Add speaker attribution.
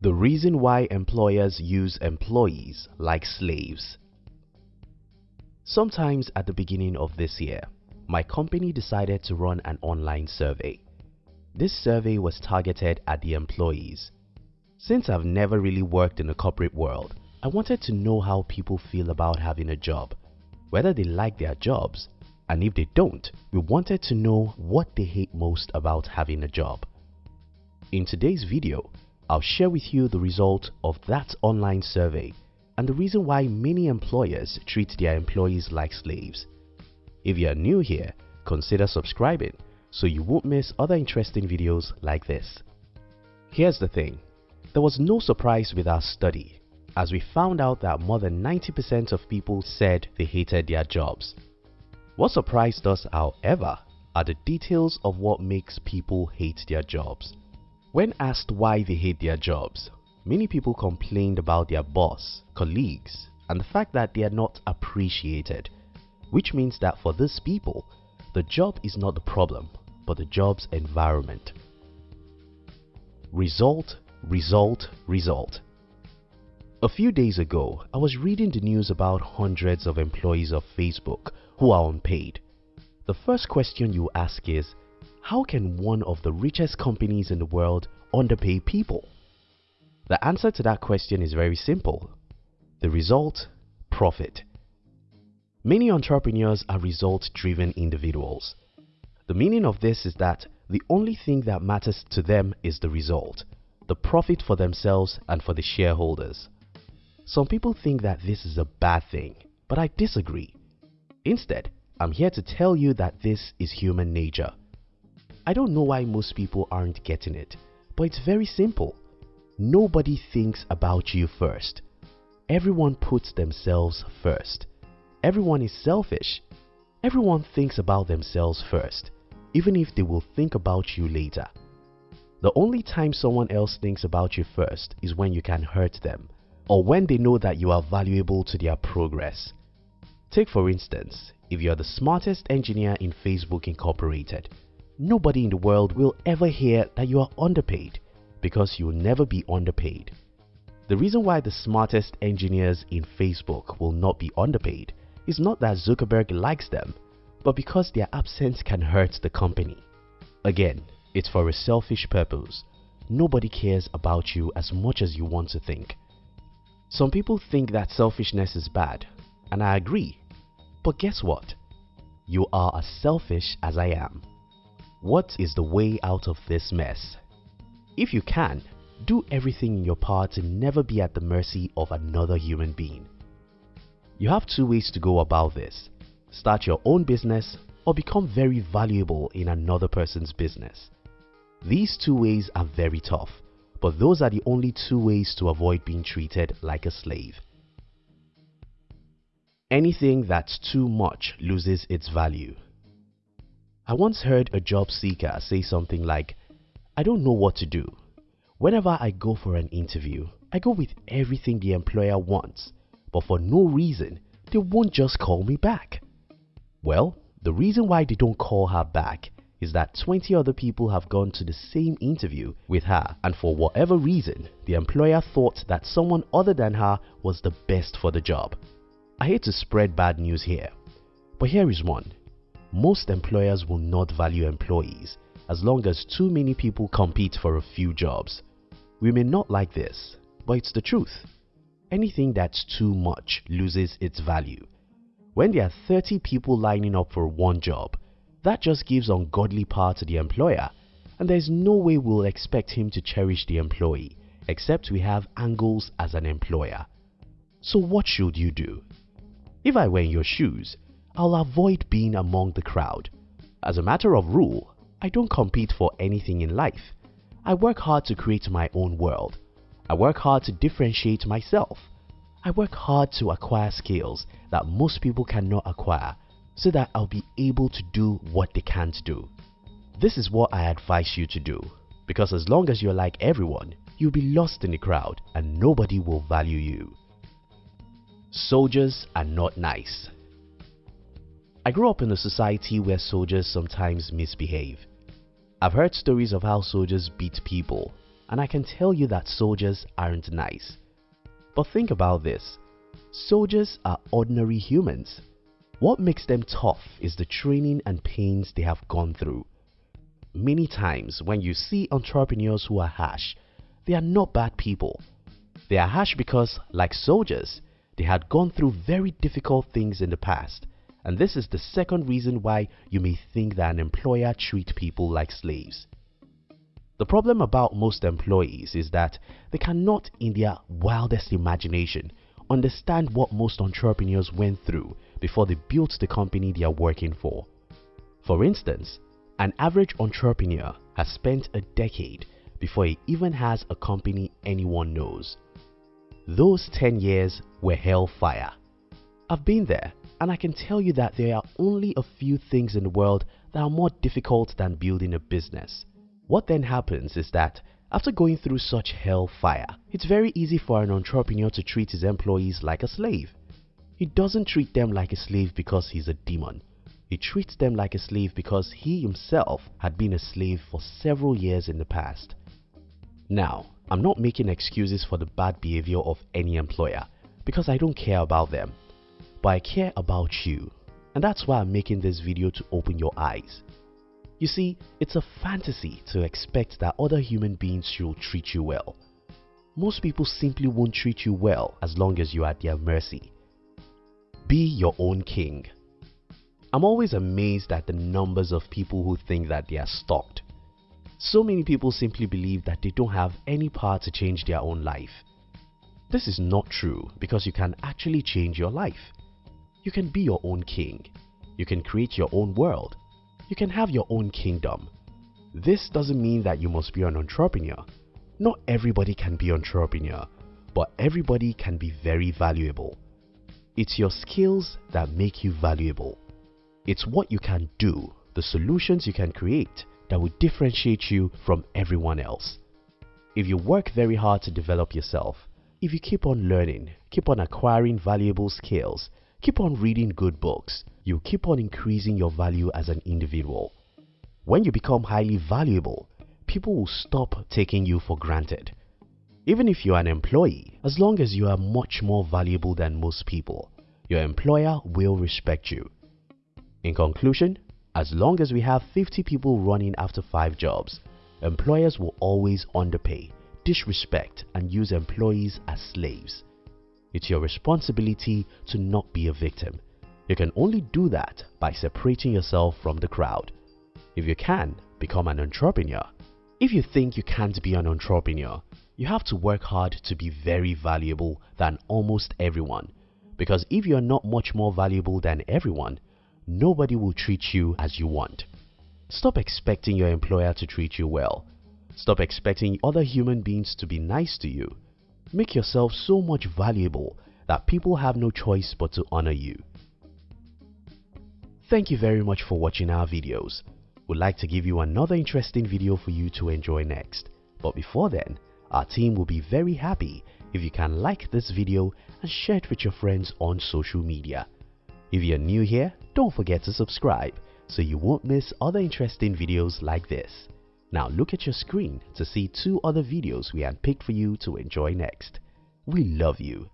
Speaker 1: The reason why employers use employees like slaves. Sometimes at the beginning of this year, my company decided to run an online survey. This survey was targeted at the employees. Since I've never really worked in the corporate world, I wanted to know how people feel about having a job, whether they like their jobs, and if they don't, we wanted to know what they hate most about having a job. In today's video, I'll share with you the result of that online survey and the reason why many employers treat their employees like slaves. If you are new here, consider subscribing so you won't miss other interesting videos like this. Here's the thing, there was no surprise with our study as we found out that more than 90% of people said they hated their jobs. What surprised us however are the details of what makes people hate their jobs. When asked why they hate their jobs, Many people complained about their boss, colleagues, and the fact that they are not appreciated, which means that for these people, the job is not the problem, but the job's environment. Result, result, result. A few days ago, I was reading the news about hundreds of employees of Facebook who are unpaid. The first question you ask is, how can one of the richest companies in the world underpay people? The answer to that question is very simple. The result, profit. Many entrepreneurs are result-driven individuals. The meaning of this is that the only thing that matters to them is the result, the profit for themselves and for the shareholders. Some people think that this is a bad thing, but I disagree. Instead, I'm here to tell you that this is human nature. I don't know why most people aren't getting it, but it's very simple. Nobody thinks about you first. Everyone puts themselves first. Everyone is selfish. Everyone thinks about themselves first, even if they will think about you later. The only time someone else thinks about you first is when you can hurt them or when they know that you are valuable to their progress. Take for instance, if you are the smartest engineer in Facebook Incorporated, nobody in the world will ever hear that you are underpaid because you'll never be underpaid. The reason why the smartest engineers in Facebook will not be underpaid is not that Zuckerberg likes them, but because their absence can hurt the company. Again, it's for a selfish purpose. Nobody cares about you as much as you want to think. Some people think that selfishness is bad, and I agree. But guess what? You are as selfish as I am. What is the way out of this mess? If you can, do everything in your power to never be at the mercy of another human being. You have two ways to go about this. Start your own business or become very valuable in another person's business. These two ways are very tough, but those are the only two ways to avoid being treated like a slave. Anything that's too much loses its value. I once heard a job seeker say something like, I don't know what to do. Whenever I go for an interview, I go with everything the employer wants, but for no reason, they won't just call me back. Well, the reason why they don't call her back is that 20 other people have gone to the same interview with her and for whatever reason, the employer thought that someone other than her was the best for the job. I hate to spread bad news here, but here is one. Most employers will not value employees as long as too many people compete for a few jobs. We may not like this, but it's the truth. Anything that's too much loses its value. When there are 30 people lining up for one job, that just gives ungodly power to the employer and there's no way we'll expect him to cherish the employee except we have angles as an employer. So what should you do? If I were in your shoes, I'll avoid being among the crowd. As a matter of rule, I don't compete for anything in life. I work hard to create my own world. I work hard to differentiate myself. I work hard to acquire skills that most people cannot acquire so that I'll be able to do what they can't do. This is what I advise you to do because as long as you're like everyone, you'll be lost in the crowd and nobody will value you. Soldiers are not nice. I grew up in a society where soldiers sometimes misbehave. I've heard stories of how soldiers beat people, and I can tell you that soldiers aren't nice. But think about this. Soldiers are ordinary humans. What makes them tough is the training and pains they have gone through. Many times when you see entrepreneurs who are harsh, they are not bad people. They are harsh because, like soldiers, they had gone through very difficult things in the past and this is the second reason why you may think that an employer treat people like slaves. The problem about most employees is that they cannot in their wildest imagination understand what most entrepreneurs went through before they built the company they are working for. For instance, an average entrepreneur has spent a decade before he even has a company anyone knows. Those 10 years were hellfire. I've been there and I can tell you that there are only a few things in the world that are more difficult than building a business. What then happens is that after going through such hellfire, it's very easy for an entrepreneur to treat his employees like a slave. He doesn't treat them like a slave because he's a demon. He treats them like a slave because he himself had been a slave for several years in the past. Now, I'm not making excuses for the bad behavior of any employer because I don't care about them but I care about you and that's why I'm making this video to open your eyes. You see, it's a fantasy to expect that other human beings should treat you well. Most people simply won't treat you well as long as you are at their mercy. Be your own king. I'm always amazed at the numbers of people who think that they are stalked. So many people simply believe that they don't have any power to change their own life. This is not true because you can actually change your life. You can be your own king. You can create your own world. You can have your own kingdom. This doesn't mean that you must be an entrepreneur. Not everybody can be an entrepreneur, but everybody can be very valuable. It's your skills that make you valuable. It's what you can do, the solutions you can create that will differentiate you from everyone else. If you work very hard to develop yourself, if you keep on learning, keep on acquiring valuable skills, Keep on reading good books. You keep on increasing your value as an individual. When you become highly valuable, people will stop taking you for granted. Even if you are an employee, as long as you are much more valuable than most people, your employer will respect you. In conclusion, as long as we have 50 people running after 5 jobs, employers will always underpay, disrespect and use employees as slaves. It's your responsibility to not be a victim. You can only do that by separating yourself from the crowd. If you can, become an entrepreneur. If you think you can't be an entrepreneur, you have to work hard to be very valuable than almost everyone. Because if you are not much more valuable than everyone, nobody will treat you as you want. Stop expecting your employer to treat you well. Stop expecting other human beings to be nice to you. Make yourself so much valuable that people have no choice but to honor you. Thank you very much for watching our videos. We'd like to give you another interesting video for you to enjoy next. But before then, our team will be very happy if you can like this video and share it with your friends on social media. If you're new here, don't forget to subscribe so you won't miss other interesting videos like this. Now look at your screen to see two other videos we had picked for you to enjoy next. We love you.